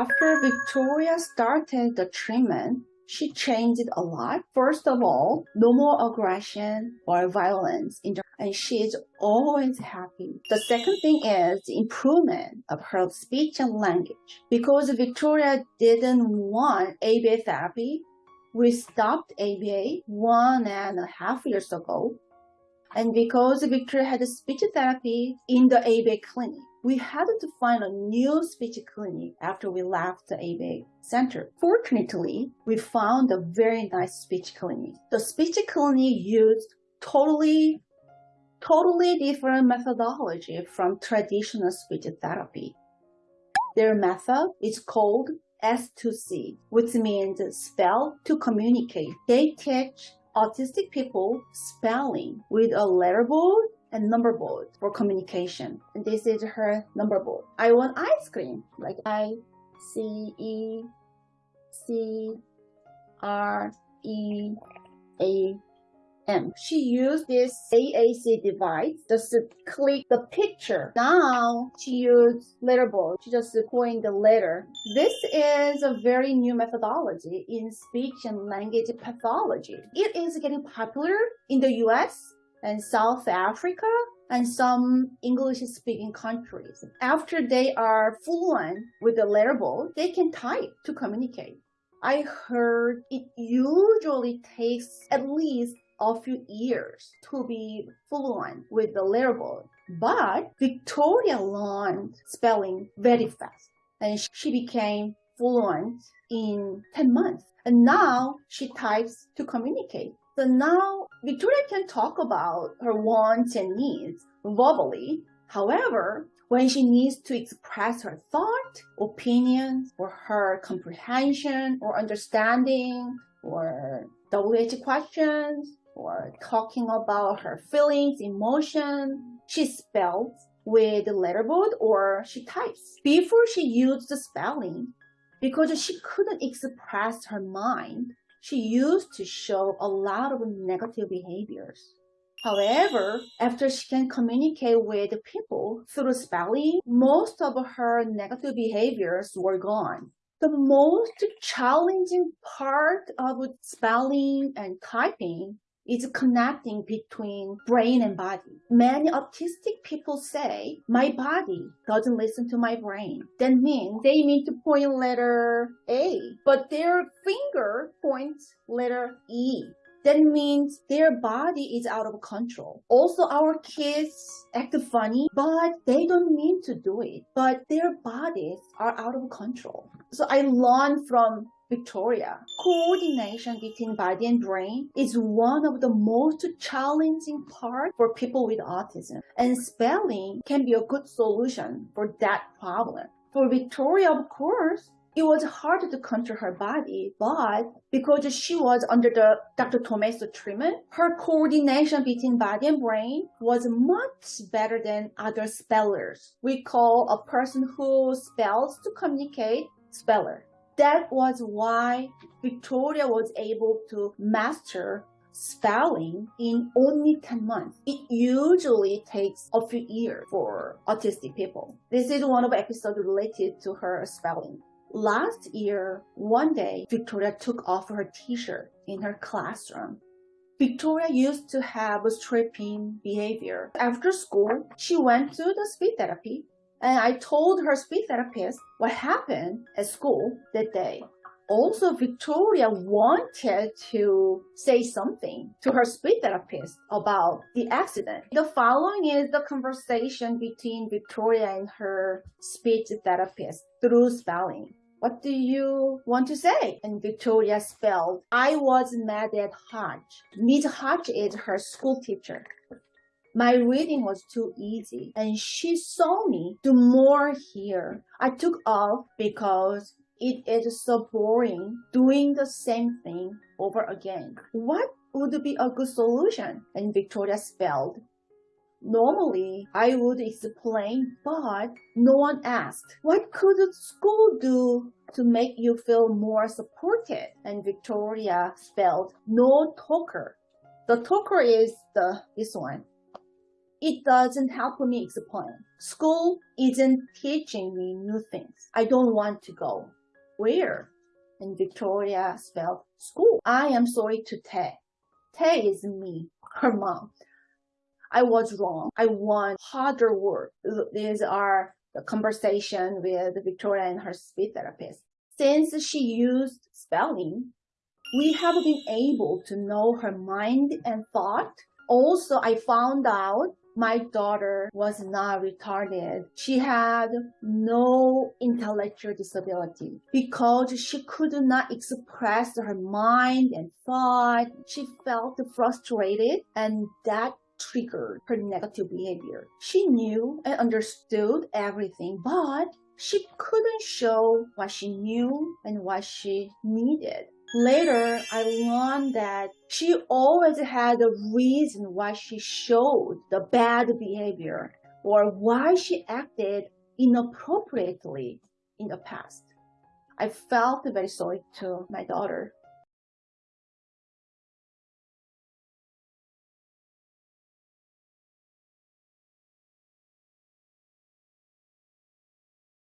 After Victoria started the treatment, she changed a lot. First of all, no more aggression or violence, and she is always happy. The second thing is the improvement of her speech and language. Because Victoria didn't want ABA therapy, we stopped ABA one and a half years ago. And because Victoria had speech therapy in the ABA clinic, we had to find a new speech clinic after we left the ABA center. Fortunately, we found a very nice speech clinic. The speech clinic used totally, totally different methodology from traditional speech therapy. Their method is called S2C, which means spell to communicate. They teach autistic people spelling with a letter board and number board for communication. And this is her number board. I want ice cream, like I C E C R E A M. She used this AAC device just to click the picture. Now she used letterboard. She just point the letter. This is a very new methodology in speech and language pathology. It is getting popular in the US and South Africa and some English-speaking countries. After they are fluent with the letterboard, they can type to communicate. I heard it usually takes at least a few years to be fluent with the letterboard. But Victoria learned spelling very fast and she became fluent in 10 months. And now she types to communicate. So now Victoria can talk about her wants and needs verbally. However, when she needs to express her thought, opinions, or her comprehension or understanding, or WH questions, or talking about her feelings, emotion, she spells with the letterboard or she types. Before she used the spelling, because she couldn't express her mind, she used to show a lot of negative behaviors. However, after she can communicate with people through spelling, most of her negative behaviors were gone. The most challenging part of spelling and typing is connecting between brain and body. Many autistic people say, my body doesn't listen to my brain. That means they mean to point letter A, but their finger points letter E. That means their body is out of control. Also, our kids act funny, but they don't mean to do it. But their bodies are out of control. So I learned from Victoria, coordination between body and brain is one of the most challenging parts for people with autism, and spelling can be a good solution for that problem. For Victoria, of course, it was hard to control her body, but because she was under the Dr. Tomaso treatment, her coordination between body and brain was much better than other spellers. We call a person who spells to communicate speller. That was why Victoria was able to master spelling in only 10 months. It usually takes a few years for autistic people. This is one of the episodes related to her spelling. Last year, one day, Victoria took off her t-shirt in her classroom. Victoria used to have a stripping behavior. After school, she went to the speech therapy and I told her speech therapist what happened at school that day. Also, Victoria wanted to say something to her speech therapist about the accident. The following is the conversation between Victoria and her speech therapist through spelling. What do you want to say? And Victoria spelled, I was mad at Hodge. Miss Hodge is her school teacher. My reading was too easy and she saw me do more here. I took off because it is so boring doing the same thing over again. What would be a good solution? And Victoria spelled. Normally, I would explain, but no one asked. What could school do to make you feel more supported? And Victoria spelled no talker. The talker is the this one. It doesn't help me explain. School isn't teaching me new things. I don't want to go. Where? And Victoria spelled school. I am sorry to Tae. Tae is me, her mom. I was wrong. I want harder work. These are the conversation with Victoria and her speech therapist. Since she used spelling, we have been able to know her mind and thought. Also, I found out my daughter was not retarded. She had no intellectual disability because she could not express her mind and thought. She felt frustrated and that triggered her negative behavior. She knew and understood everything, but she couldn't show what she knew and what she needed. Later, I learned that she always had a reason why she showed the bad behavior or why she acted inappropriately in the past. I felt very sorry to my daughter.